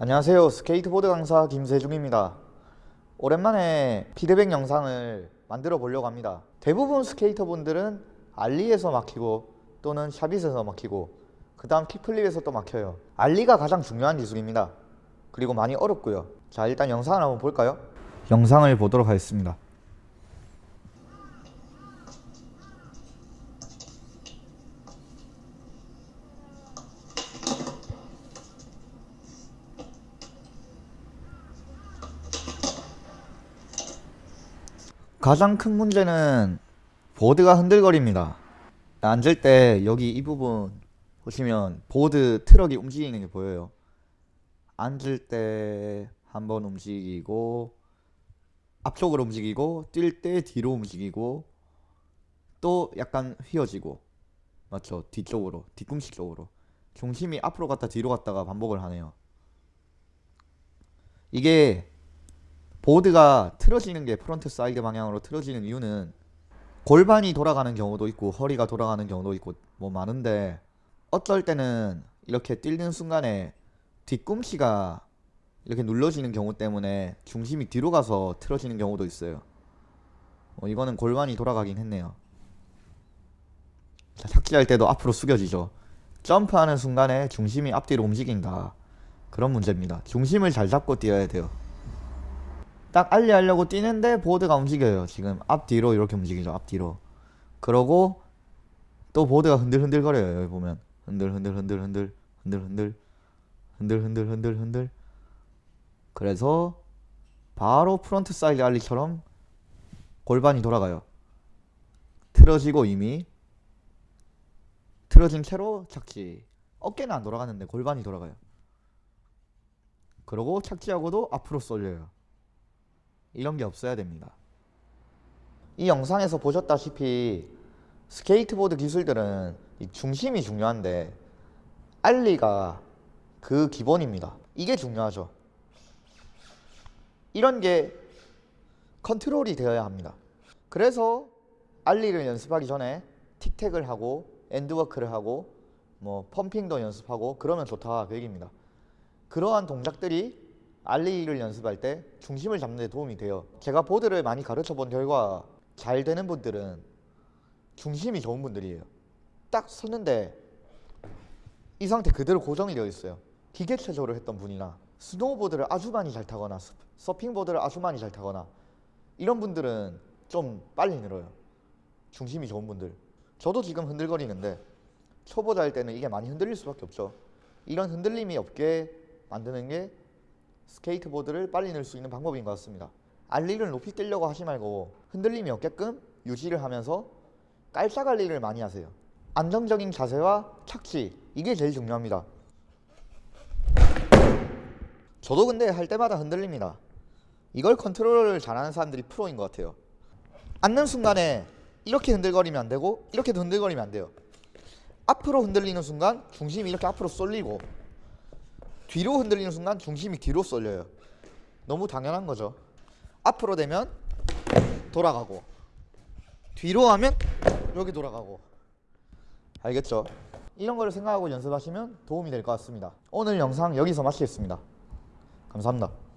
안녕하세요. 스케이트보드 강사 김세중입니다. 오랜만에 피드백 영상을 만들어 보려고 합니다. 대부분 스케이터분들은 ollie에서 막히고 또는 shove-it에서 막히고 그 다음 kickflip에서 또 막혀요. ollie가 가장 중요한 기술입니다. 그리고 많이 어렵고요. 자 일단 영상을 한번 볼까요? 영상을 보도록 하겠습니다 가장 큰 문제는 보드가 흔들거립니다. 앉을 때 여기 이 부분 보시면 보드 트럭이 움직이는 게 보여요. 앉을 때 한번 움직이고 앞쪽으로 움직이고 뛸 때 뒤로 움직이고 또 약간 휘어지고 맞죠? 뒤쪽으로 뒤꿈치 쪽으로. 중심이 앞으로 갔다 뒤로 갔다가 반복을 하네요. 이게 보드가 틀어지는 게 frontside 방향으로 틀어지는 이유는 골반이 돌아가는 경우도 있고 허리가 돌아가는 경우도 있고 뭐 많은데 어떨 때는 이렇게 뛰는 순간에 뒤꿈치가 이렇게 눌러지는 경우 때문에 중심이 뒤로 가서 틀어지는 경우도 있어요. 어, 이거는 골반이 돌아가긴 했네요. 자, 착지할 때도 앞으로 숙여지죠. 점프하는 순간에 중심이 앞뒤로 움직인다. 그런 문제입니다. 중심을 잘 잡고 뛰어야 돼요 딱 ollie하려고 뛰는데 보드가 움직여요. 지금 앞뒤로 이렇게 움직이죠. 앞뒤로. 그러고 또 보드가 흔들흔들 거려요. 여기 보면. 흔들흔들 흔들 흔들 흔들 흔들. 흔들 흔들 흔들 흔들. 그래서 바로 frontside ollie처럼 골반이 돌아가요. 틀어지고 이미 틀어진 채로 착지. 어깨는 안 돌아가는데 골반이 돌아가요. 그러고 착지하고도 앞으로 쏠려요 이런 게 없어야 됩니다. 이 영상에서 보셨다시피 스케이트보드 기술들은 중심이 중요한데 ollie가 그 기본입니다. 이게 중요하죠. 이런 게 컨트롤이 되어야 합니다. 그래서 ollie를 연습하기 전에 tic-tac을 하고 end walk를 하고 뭐 pumping도 연습하고 그러면 좋다 그 얘기입니다. 그러한 동작들이 ollie를 연습할 때 중심을 잡는 데 도움이 돼요. 제가 보드를 많이 가르쳐 본 결과 잘 되는 분들은 중심이 좋은 분들이에요. 딱 섰는데 이 상태 그대로 고정이 되어 있어요. 기계체조를 했던 분이나 스노우보드를 아주 많이 잘 타거나 서핑보드를 아주 많이 잘 타거나 이런 분들은 좀 빨리 늘어요. 중심이 좋은 분들. 저도 지금 흔들거리는데 초보자일 때는 이게 많이 흔들릴 수밖에 없죠. 이런 흔들림이 없게 만드는 게 스케이트보드를 빨리 늘 수 있는 방법인 것 같습니다. 알리를 높이 뛰려고 하지 말고 흔들림이 없게끔 유지를 하면서 깔짝 알리를 많이 하세요. 안정적인 자세와 착지 이게 제일 중요합니다. 저도 근데 할 때마다 흔들립니다. 이걸 컨트롤을 잘하는 사람들이 프로인 것 같아요. 앉는 순간에 이렇게 흔들거리면 안되고 이렇게도 흔들거리면 안돼요. 앞으로 흔들리는 순간 중심이 이렇게 앞으로 쏠리고 뒤로 흔들리는 순간 중심이 뒤로 쏠려요. 너무 당연한 거죠. 앞으로 되면 돌아가고 뒤로 하면 여기 돌아가고. 알겠죠? 이런 거를 생각하고 연습하시면 도움이 될 것 같습니다. 오늘 영상 여기서 마치겠습니다. 감사합니다